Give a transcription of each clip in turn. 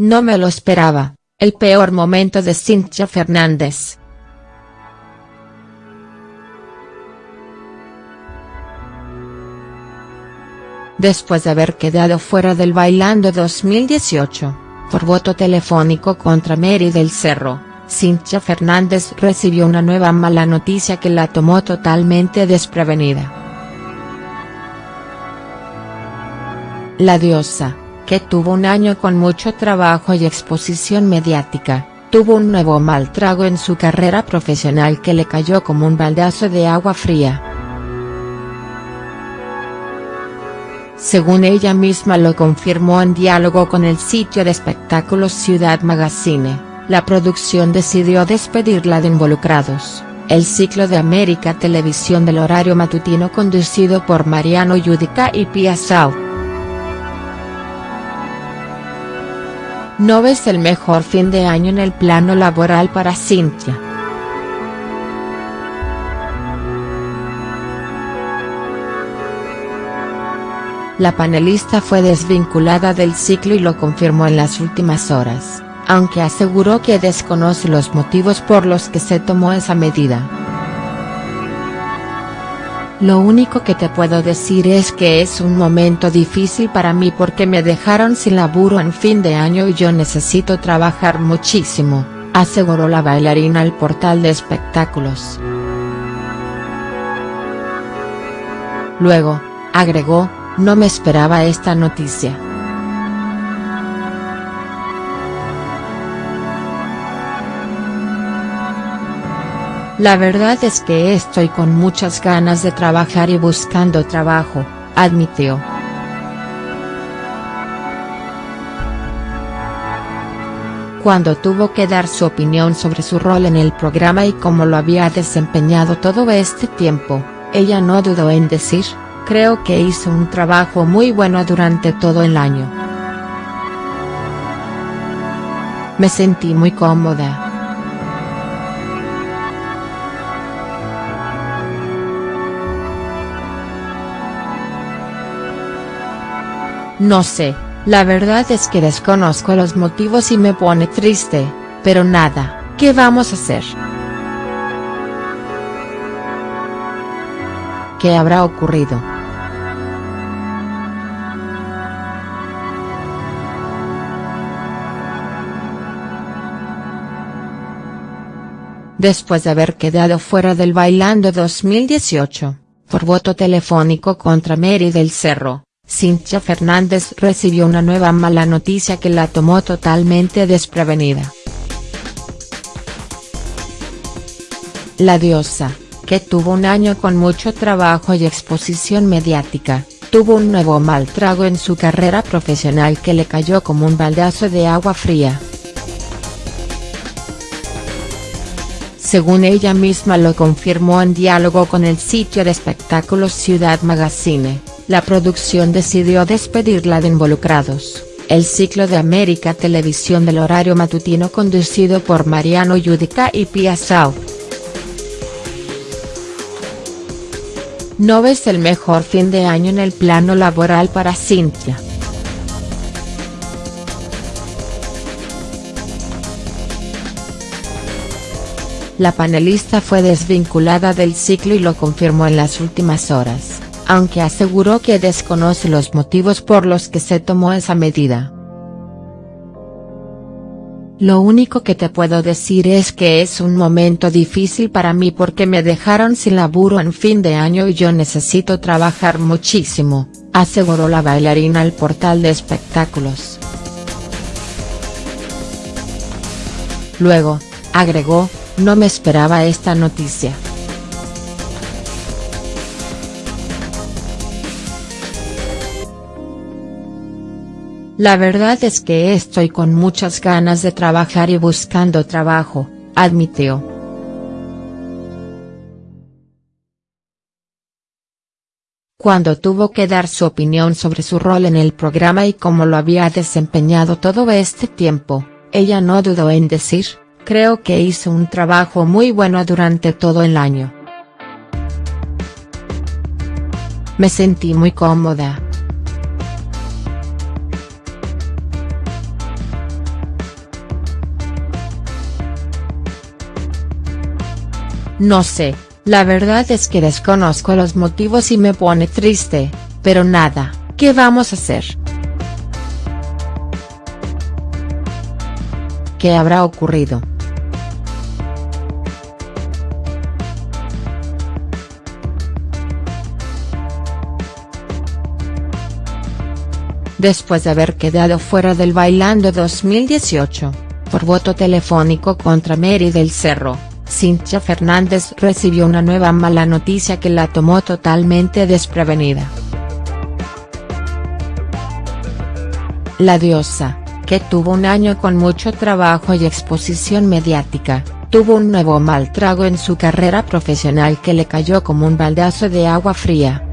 No me lo esperaba, el peor momento de Cintia Fernández. Después de haber quedado fuera del Bailando 2018, por voto telefónico contra Mary del Cerro, Cintia Fernández recibió una nueva mala noticia que la tomó totalmente desprevenida. La diosa, que tuvo un año con mucho trabajo y exposición mediática, tuvo un nuevo mal trago en su carrera profesional que le cayó como un baldazo de agua fría. Según ella misma lo confirmó en diálogo con el sitio de espectáculos Ciudad Magazine, la producción decidió despedirla de Involucrados, el ciclo de América Televisión del horario matutino conducido por Mariano Yudica y Pia Sau. No ves el mejor fin de año en el plano laboral para Cintia. La panelista fue desvinculada del ciclo y lo confirmó en las últimas horas, aunque aseguró que desconoce los motivos por los que se tomó esa medida. Lo único que te puedo decir es que es un momento difícil para mí porque me dejaron sin laburo en fin de año y yo necesito trabajar muchísimo, aseguró la bailarina al portal de espectáculos. Luego, agregó, no me esperaba esta noticia. La verdad es que estoy con muchas ganas de trabajar y buscando trabajo, admitió. Cuando tuvo que dar su opinión sobre su rol en el programa y cómo lo había desempeñado todo este tiempo, ella no dudó en decir, creo que hizo un trabajo muy bueno durante todo el año. Me sentí muy cómoda. No sé, la verdad es que desconozco los motivos y me pone triste, pero nada, ¿qué vamos a hacer?. ¿Qué habrá ocurrido?. después de haber quedado fuera del Bailando 2018, por voto telefónico contra Mary del Cerro, Cintia Fernández recibió una nueva mala noticia que la tomó totalmente desprevenida. La diosa, que tuvo un año con mucho trabajo y exposición mediática, tuvo un nuevo mal trago en su carrera profesional que le cayó como un baldazo de agua fría. según ella misma lo confirmó en diálogo con el sitio de espectáculos Ciudad Magazine, la producción decidió despedirla de Involucrados, el ciclo de América Televisión del horario matutino conducido por Mariano Yudica y Pia. No ves el mejor fin de año en el plano laboral para Cintia. La panelista fue desvinculada del ciclo y lo confirmó en las últimas horas, aunque aseguró que desconoce los motivos por los que se tomó esa medida. Lo único que te puedo decir es que es un momento difícil para mí porque me dejaron sin laburo en fin de año y yo necesito trabajar muchísimo, aseguró la bailarina al portal de espectáculos. Luego, agregó, no me esperaba esta noticia. La verdad es que estoy con muchas ganas de trabajar y buscando trabajo, admitió. Cuando tuvo que dar su opinión sobre su rol en el programa y cómo lo había desempeñado todo este tiempo, ella no dudó en decir, creo que hizo un trabajo muy bueno durante todo el año. Me sentí muy cómoda. No sé, la verdad es que desconozco los motivos y me pone triste, pero nada, ¿qué vamos a hacer?. ¿Qué habrá ocurrido?. Después de haber quedado fuera del Bailando 2018, por voto telefónico contra Mary del Cerro, Cintia Fernández recibió una nueva mala noticia que la tomó totalmente desprevenida. La diosa, que tuvo un año con mucho trabajo y exposición mediática, tuvo un nuevo mal trago en su carrera profesional que le cayó como un baldazo de agua fría.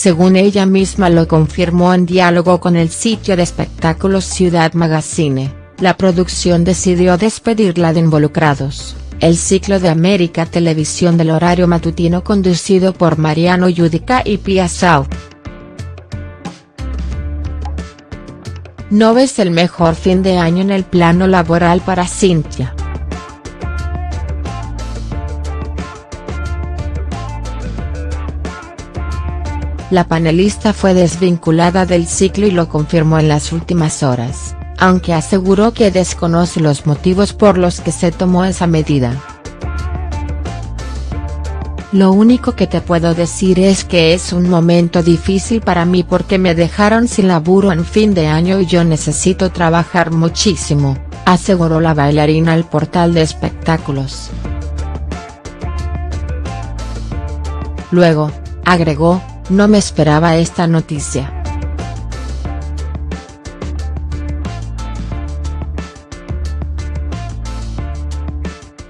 según ella misma lo confirmó en diálogo con el sitio de espectáculos Ciudad Magazine, la producción decidió despedirla de involucrados, el ciclo de América Televisión del horario matutino conducido por Mariano Yudica y Pia South. No ves el mejor fin de año en el plano laboral para Cintia. La panelista fue desvinculada del ciclo y lo confirmó en las últimas horas, aunque aseguró que desconoce los motivos por los que se tomó esa medida. Lo único que te puedo decir es que es un momento difícil para mí porque me dejaron sin laburo en fin de año y yo necesito trabajar muchísimo, aseguró la bailarina al portal de espectáculos. Luego, agregó, no me esperaba esta noticia.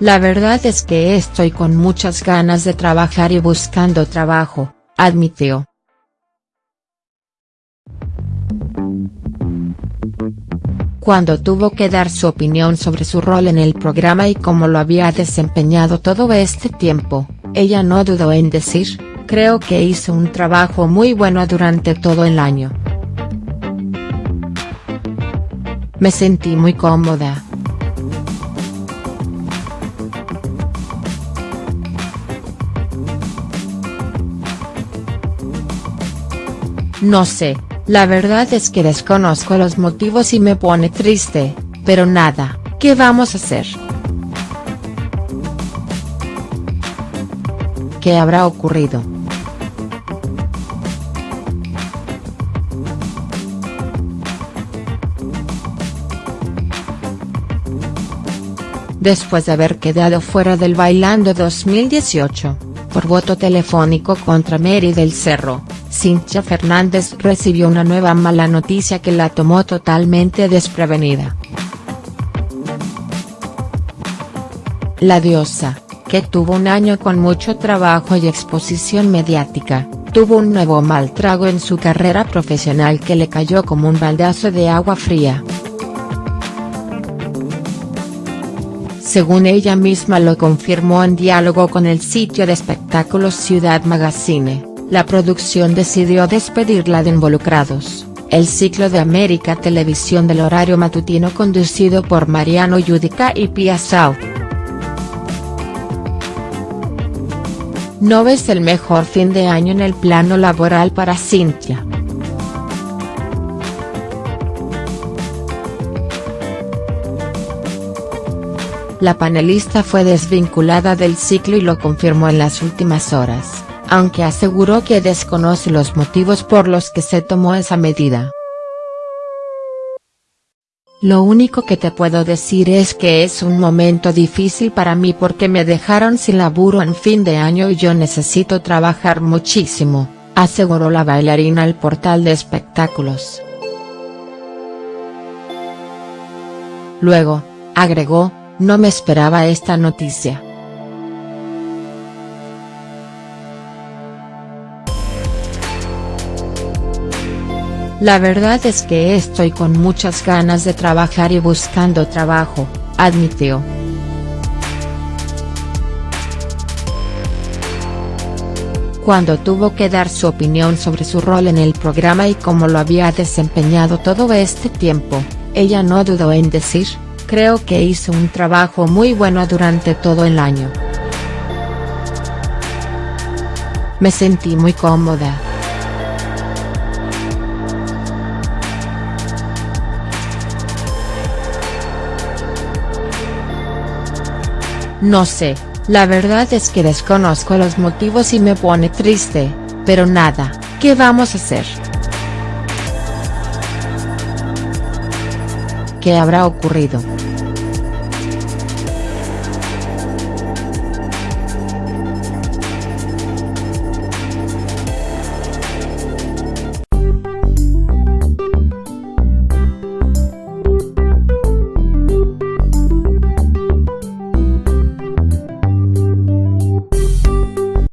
La verdad es que estoy con muchas ganas de trabajar y buscando trabajo, admitió. Cuando tuvo que dar su opinión sobre su rol en el programa y cómo lo había desempeñado todo este tiempo, ella no dudó en decir, creo que hizo un trabajo muy bueno durante todo el año. Me sentí muy cómoda. No sé, la verdad es que desconozco los motivos y me pone triste, pero nada, ¿qué vamos a hacer?. ¿Qué habrá ocurrido?. después de haber quedado fuera del Bailando 2018, por voto telefónico contra Mary del Cerro, Cintia Fernández recibió una nueva mala noticia que la tomó totalmente desprevenida. La diosa, que tuvo un año con mucho trabajo y exposición mediática, tuvo un nuevo mal trago en su carrera profesional que le cayó como un baldazo de agua fría. según ella misma lo confirmó en diálogo con el sitio de espectáculos Ciudad Magazine, la producción decidió despedirla de involucrados, el ciclo de América Televisión del horario matutino conducido por Mariano Yudica y Pia South. No ves el mejor fin de año en el plano laboral para Cintia. La panelista fue desvinculada del ciclo y lo confirmó en las últimas horas, aunque aseguró que desconoce los motivos por los que se tomó esa medida. Lo único que te puedo decir es que es un momento difícil para mí porque me dejaron sin laburo en fin de año y yo necesito trabajar muchísimo, aseguró la bailarina al portal de espectáculos. Luego, agregó, no me esperaba esta noticia. La verdad es que estoy con muchas ganas de trabajar y buscando trabajo, admitió. Cuando tuvo que dar su opinión sobre su rol en el programa y cómo lo había desempeñado todo este tiempo, ella no dudó en decir, Creo que hice un trabajo muy bueno durante todo el año. Me sentí muy cómoda. No sé, la verdad es que desconozco los motivos y me pone triste, pero nada, ¿qué vamos a hacer?. ¿Qué habrá ocurrido?.